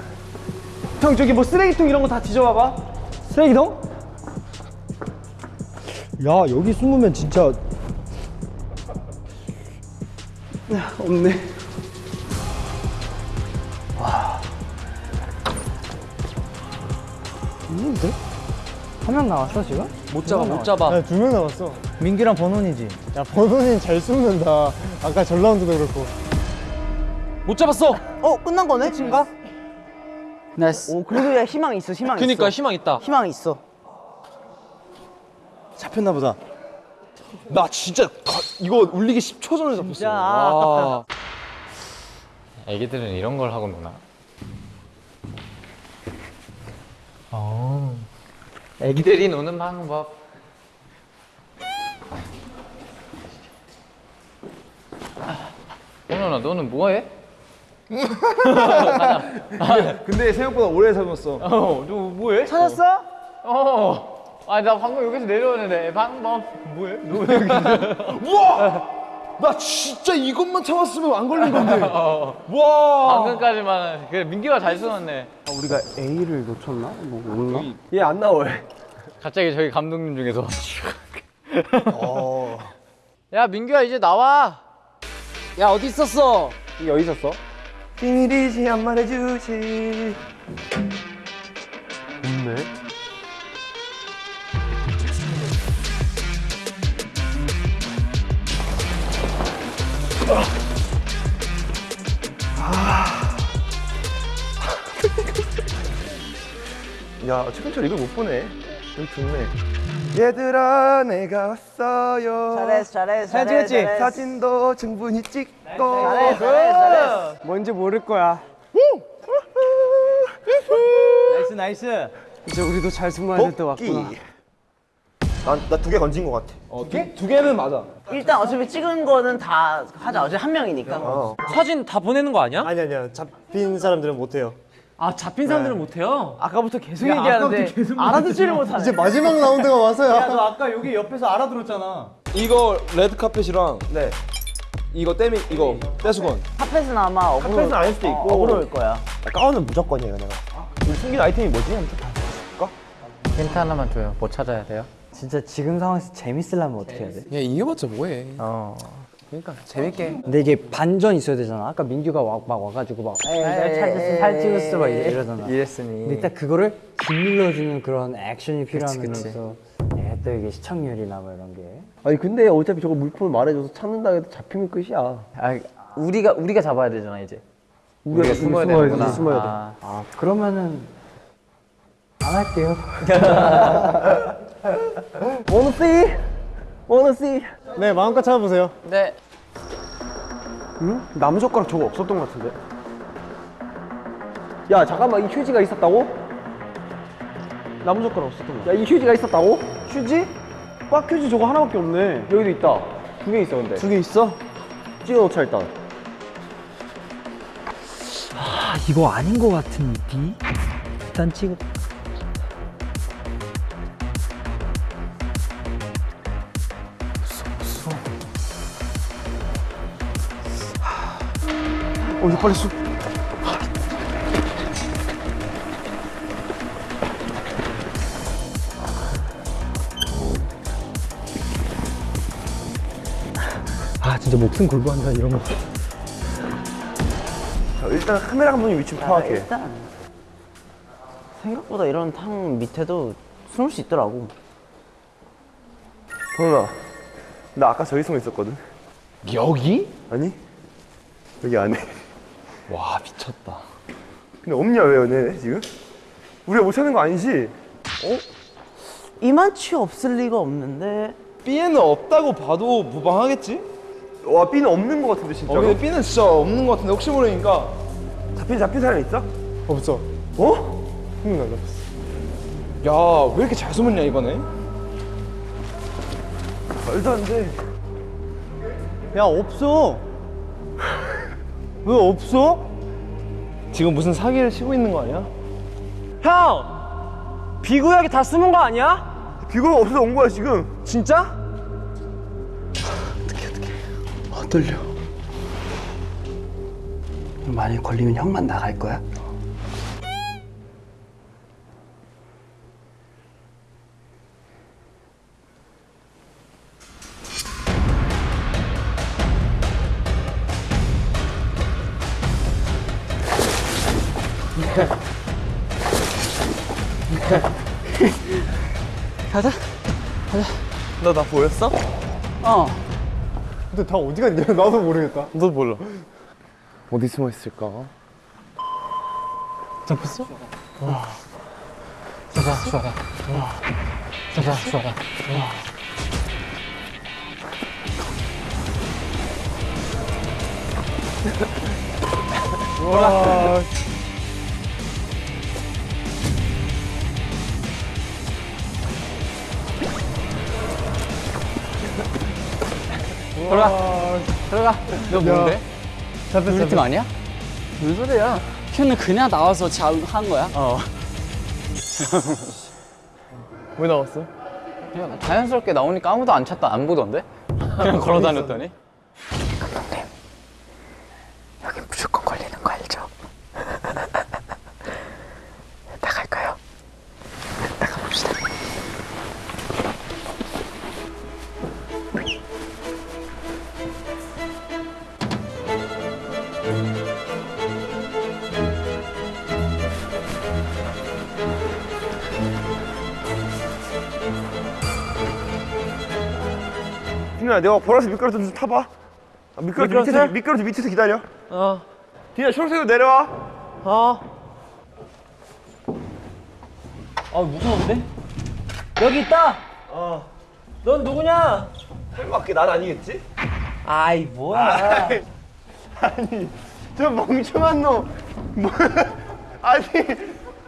형 저기 뭐 쓰레기통 이런 거 다 뒤져봐봐. 쓰레기통? 야 여기 숨으면 진짜 없네. 한명 나왔어 지금? 못 잡아 못 잡아. 두명 남았어. 민기랑 버논이지. 야 버논이 잘 숨는다. 아까 전 라운드도 그렇고. 못 잡았어. 어 끝난 거네? 친가? nice. 오 그래도 야 희망 있어 희망 그니까 있어. 희망 있다. 희망 있어. 잡혔나 보다. 나 진짜 가- 이거 울리기 10초 전에 잡혔어. 애기들은 이런 걸 하고 노나? 어. 애기들이 노는 방법. 오너나 너는 뭐해? 근데 생각보다 오래 잡았어. 어, 너 뭐해? 찾았어? 어. 아, 나 방금 여기서 내려오는데 방법. 뭐해? 너왜 여기 우와! 나 진짜 이것만 참았으면 안 걸린 건데. 어. 와! 방금까지만 그래 민기가 잘 쏘았네. 우리가 A를 놓쳤나? 뭐 없나? 얘 안 나와. 갑자기 저희 감독님 중에서 어. 야 민규야 이제 나와. 야 어디 있었어? 이게 어디 있었어? 비밀이지 안 말해주지. 없네. 야 최승철 이걸 못 보네. 여기 좋네. 얘들아 내가 왔어요. 잘했어 잘했어 사진 찍었지? 잘했어. 사진도 충분히 찍고. 잘했어 잘했어 잘했어. 뭔지 모를 거야. nice nice. 이제 우리도 잘 숨어야 될 때 왔구나. 난나 두 개 건진 것 같아. 어, 두, 두 개는 맞아. 일단 어차피 찍은 거는 다 하자. 어차피 한 명이니까. 어. 사진 다 보내는 거 아니야? 아니 아니야. 잡힌 사람들은 못 해요. 아 잡힌 사람들은 못해요? 아까부터 계속 야, 얘기하는데 아까부터 계속 알아듣지를 못하네. 이제 마지막 라운드가 와서야. 야, 너 아까 여기 옆에서 알아들었잖아. 이거 레드 카펫이랑 네. 이거 때미 이거 때수건. 핫팩은 아마 어그로. 핫팩은 아닐 수도 어, 있고. 어 그로일 거야. 가운은 무조건이에요 내가. 우리 숨긴 아이템이 뭐지? 한번 다 힌트 하나만 줘요. 뭐 찾아야 돼요? 진짜 지금 상황에서 재밌으려면 어떻게 해야 돼? 야 이겨봤자 뭐해. 어. 그러니까 재밌게. 근데 이게 반전 있어야 되잖아. 아까 민규가 와, 막 와가지고 막 에이 날 찾았어, 살 찍었어 막 이래- 이러잖아. 이랬으니. 근데 딱 그거를 짓눌러주는 그런 액션이 필요하면서 예, 또 이게 시청률이나 뭐 이런 게 아니 근데 어차피 저거 물품을 말해줘서 찾는다 해도 잡히면 끝이야. 아 우리가 우리가 잡아야 되잖아 이제. 우리가 숨어야 숨어야 되는구나. 돼. 숨어야 돼. 아, 아 그러면은 안 할게요. Wanna see? Wanna see? 네 마음껏 찾아보세요. 네. 응? 나무젓가락 저거 없었던 것 같은데? 야 잠깐만 이 휴지가 있었다고? 나무젓가락 없었던 거야 이 휴지가 있었다고? 휴지? 꽉 휴지 저거 하나밖에 없네 여기도 있다 두 개 있어 근데 두 개 있어? 찍어놓자 일단 아 이거 아닌 것 같은 니 일단 찍어 어 이거 빨리 수 아 진짜 목숨 걸고 한다 이런 거 자, 일단 카메라 감독님 위치 파악해. 일단 생각보다 이런 탕 밑에도 숨을 수 있더라고. 도현아, 나 아까 저기 숨어 있었거든. 여기? 아니? 여기 안에. 와 미쳤다. 근데 없냐 왜 연애 지금? 우리가 못 찾는 거 아니지? 이만치 없을 리가 없는데 B에는 없다고 봐도 무방하겠지? 와 B는 없는 거 같은데 어 진짜로. 근데 B는 진짜 없는 것 같은데 혹시 모르니까 잡힌 잡힌 사람 있어? 없어. 어? 한명 날라봤어. 야왜 이렇게 잘 숨었냐 이번에? 말도 안 돼. 야 없어 왜 없어? 지금 무슨 사기를 치고 있는 거 아니야? 형! 비구역이 다 숨은 거 아니야? 비거가 없어서 온 거야 지금. 진짜? 어, 떨려. 만약 걸리면 형만 나갈 거야? 너 나 보였어? 어 근데 다 어디 갔냐? 나도 모르겠다. 너 몰라 어디 숨어 있을까? 잡혔어? 잡아 좋아라 잡아 좋아라 들어가 들어가 너 뭔데? 우리 팀 아니야? 무슨 소리야 큐는 그냥 나와서 잘한 거야? 어왜 나왔어? 그냥 자연스럽게 나오니까 아무도 안 찾다 안 보던데? 그냥 걸어 다녔더니 디나 내가 보라색 미끄러져 좀 타봐. 아, 미끄러져? 밑에서 미끄러져 밑에서 기다려. 어 디나 초록색으로 내려와. 어. 아 무서운데? 여기 있다. 어. 넌 누구냐? 설마 그게 난 아니겠지? 아이 뭐야? 아니 저 멍청한 놈. 뭐, 아니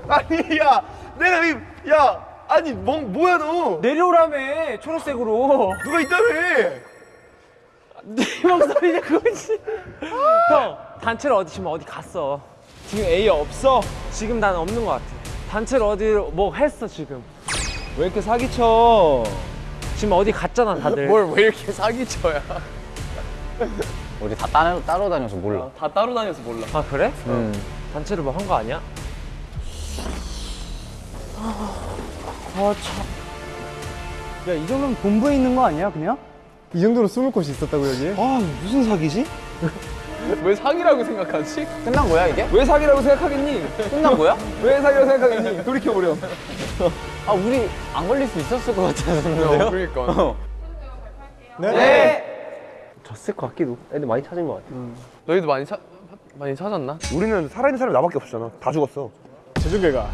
아니 야 내가 이, 야 아니 멍 뭐야 너? 내려오라며 초록색으로. 누가 있다며? 네 목소리냐 그거지. 형 단체를 어디 지금 어디 갔어? 지금 A 없어? 지금 난 없는 것 같아. 단체를 어디로 뭐 했어 지금? 왜 이렇게 사기쳐? 지금 어디 갔잖아 다들. 뭘 왜 이렇게 사기쳐야 우리 다 따로, 따로 다녀서 몰라 다 따로 다녀서 몰라. 아 그래? 응. 단체를 뭐 한 거 아니야? 야 이 정도면 본부에 있는 거 아니야 그냥? 이 정도로 숨을 곳이 있었다고 여기? 아 무슨 사기지? 왜 사기라고 생각하지? 끝난 거야 이게? 왜 사기라고 생각하겠니? 끝난 거야? 왜 사기라고 생각하겠니? 돌이켜보렴. 아 우리 안 걸릴 수 있었을 것 같았는데요? 그러니까. 졌을 것 같기도. 애들 많이 찾은 것 같아. 너희도 많이 찾 많이 찾았나? 우리는 살아있는 사람이 나밖에 없었잖아. 다 죽었어. 결과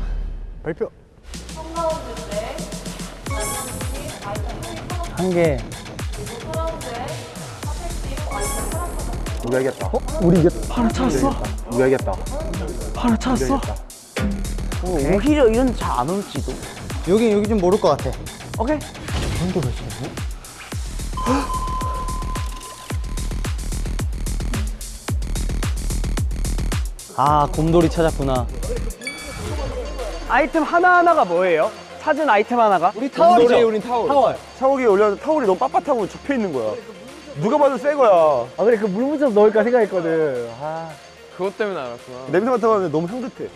발표. 한개 우리 알겠다. 우리 이게 바로 찾았어? 우리가 이겼다. 하나 찾았어? 어, 오히려 이런 잘안 올지도. 여기 여기 좀 모를 것 같아. 오케이. 아 곰돌이 찾았구나. 아이템 하나하나가 뭐예요? 찾은 아이템 하나가? 우리 타월이죠. 우린 타월. 타월. 샤워기에 올렸는데 타월이 너무 빳빳하고 접혀 있는 거야. 누가 봐도 새 거야. 아 그래 그 물 묻혀서 넣을까 생각했거든 아 그것 때문에 알았구나 냄새 맡아봤는데 너무 향긋해.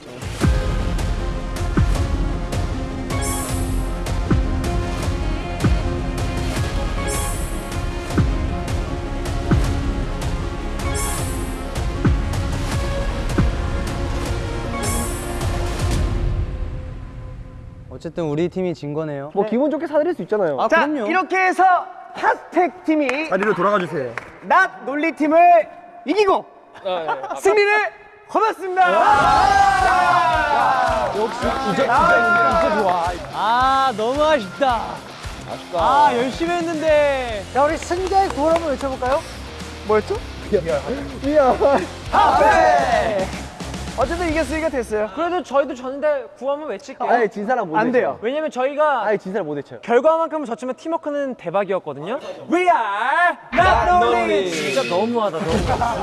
어쨌든 우리 팀이 진 거네요. 뭐 기분 좋게 사드릴 수 있잖아요 아, 자 그럼요. 이렇게 해서 핫팩 팀이 자리로 돌아가 주세요. 낫 논리 팀을 이기고 승리를 거뒀습니다 아 너무 아쉽다. 아쉽다. 아 열심히 했는데. 자 우리 승자의 구호 한번 외쳐볼까요? 뭐였죠? 어쨌든 이겼으니까 됐어요 그래도 저희도 졌는데 구호 한번 외칠게요. 아니 진 사람 못안 외쳐요. 돼요. 왜냐면 저희가 아니 진 사람 못 외쳐요 결과만큼은 졌지만 팀워크는 대박이었거든요. We are not lonely. 진짜 너무하다, 너무.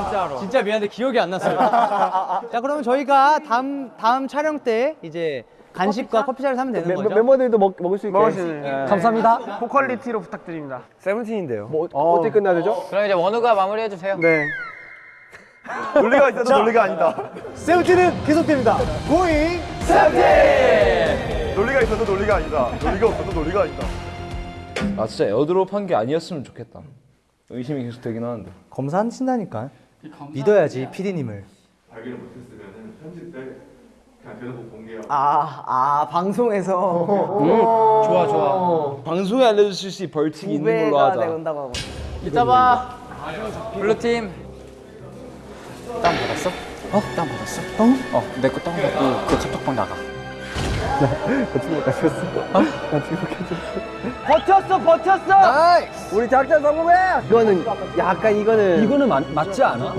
진짜로. 진짜 미안한데 기억이 안 났어요. 자 그러면 저희가 다음 다음 촬영 때 이제 간식과 커피차를 사면 되는 거죠? 멤버들도 먹, 먹을 수 있게 먹을 수 있는. 감사합니다. 고퀄리티로 부탁드립니다 세븐틴인데요. 뭐 어, 어떻게 끝나야 되죠? 그럼 이제 원우가 마무리해 주세요. 네 논리가 있어도 논리가 아니다. 세븐틴은 계속됩니다. 고잉 논리가 있어도 논리가 아니다. 논리가 없어도 논리가 아니다. 아 진짜 에어드롭 한 게 아니었으면 좋겠다. 의심이 계속 되긴 하는데. 검사하신다니까. 믿어야지 PD님을. 아, 아 방송에서 좋아, 좋아. 방송에 알려줄 수 있는 벌칙이 있는 걸로 후배가 하자. 내온다고 하고. 이따 봐. blue팀. 다운 받았어? 어? 다운 받았어? 어? 어, 내 거 다운 받고 그 카톡방 나가. 버텼어 버텼어 우리 작전 성공해 이거는 약간 이거는 이거는 맞, 맞지 않아?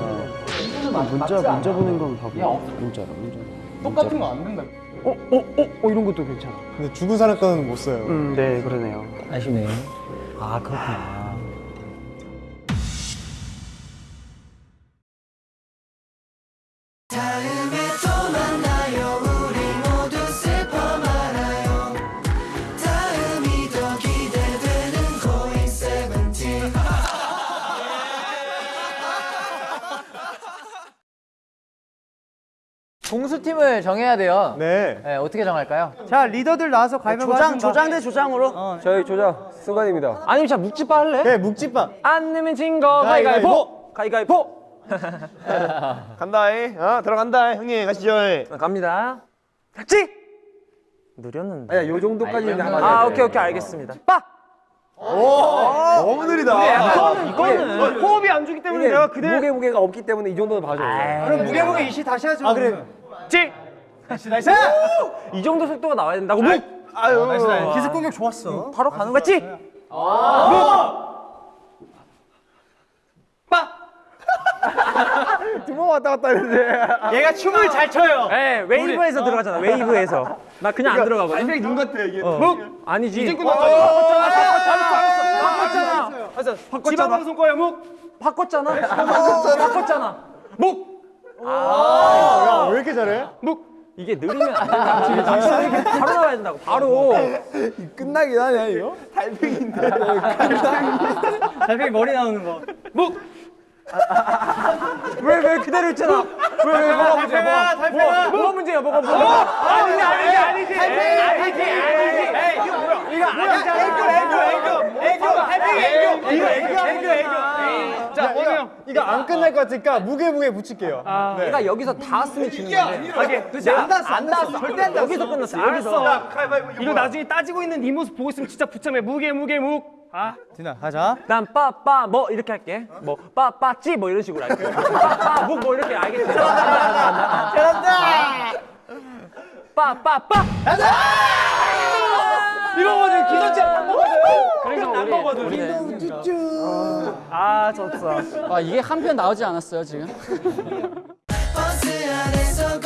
문자 문자 보낸 건 바보 문자로 문자 똑같은 거 안 된다. 어, 어, 어, 어, 이런 것도 괜찮아. 근데 죽은 사람 거는 못 써요. 음, 네, 그러네요. 아쉽네. 아 그렇구나. 공수팀을 정해야 돼요. 네. 네, 어떻게 정할까요? 자 리더들 나와서 가위바위보 조장 하든가. 조장 대 조장으로. 어, 저희 조자 승관입니다. 아니면 자 묵찌빠 할래? 네, 묵찌밥. 안 내면 진거 가위가위보. 가위가위보. 간다잉. 어 들어간다. 형님 가시죠. 갑니다. 같이. 느렸는데. 아니, 요 정도까지 아, 오케이, 오케이, 알겠습니다. 빠. 너무 느리다. 이거는 호흡이 안 주기 때문에 내가 그대로 무게 무게가 없기 때문에 이 정도는 봐줘요. 그럼 무게 무게 이시 다시 하죠. 아, 그래. 찌. nice nice. 이 정도 속도가 나와야 된다고. 묵. 아유. 기습 공격 좋았어. 바로 가는 거지? 두 번 왔다 갔다 했는데. 얘가 춤을 잘 춰요. 네, 웨이브에서 들어가잖아. 웨이브에서. 나 그냥 안 들어가거든. 굉장히 눈 같아 이게. 묵 아니지. 이제 끝났잖아. 바꿨잖아. 바꿨잖아. 바꿨잖아. 지방방송 거야 묵. 바꿨잖아. 바꿨잖아. 묵. 야, 왜 이렇게 잘해? 묵. 이게 느리면 안 된다. 바로 나와야 된다고. 바로. 끝나긴 하네 이거. 달팽인데. 달팽이 머리 나오는 거. 묵. 왜 왜 그대로 있잖아. 왜 왜 뭐가 문제야? 뭐가 뭐가 뭐가 문제야? 뭐가 뭐가? 아니지 아니지 아니지. 아니지 아니지. 이거 뭐야? 이거 아니잖아. 애교 애교 애교 애교 애교 이거 애교 애교 애교. 자 원우 형. 이거 안 끝날 것 같으니까 무게 무게 붙일게요. 네. 내가 여기서 닿았으면 지는 건데. 하긴. 안 닿았어 안 닿았어. 절대 안 닿았어. 여기서 끝났어. 여기서. 이거 나중에 따지고 있는 네 모습 보고 있으면 진짜 부참해. 무게, 무게, 묵. 아. 디나 가자. 난 빠빠 뭐 이렇게 할게. 뭐 빠빠찌 뭐 이런 식으로 할게. 빠빠 묵 뭐 이렇게 알겠지? 잘한다. 빠빠빠. 이거거든 기선제 햄버거든. 그래서 우리 햄버거든. 아 졌어. 아, 이게 한 편 나오지 않았어요, 지금? 버스 그 안에서